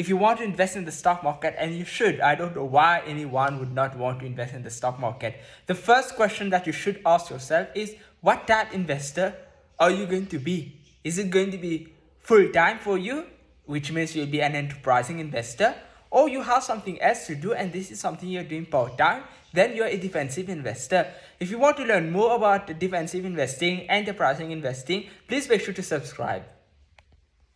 if you want to invest in the stock market, and you should, I don't know why anyone would not want to invest in the stock market. The first question that you should ask yourself is, what type investor are you going to be? Is it going to be full-time for you, which means you'll be an enterprising investor, or you have something else to do and this is something you're doing part-time, then you're a defensive investor. If you want to learn more about defensive investing, enterprising investing, please make sure to subscribe.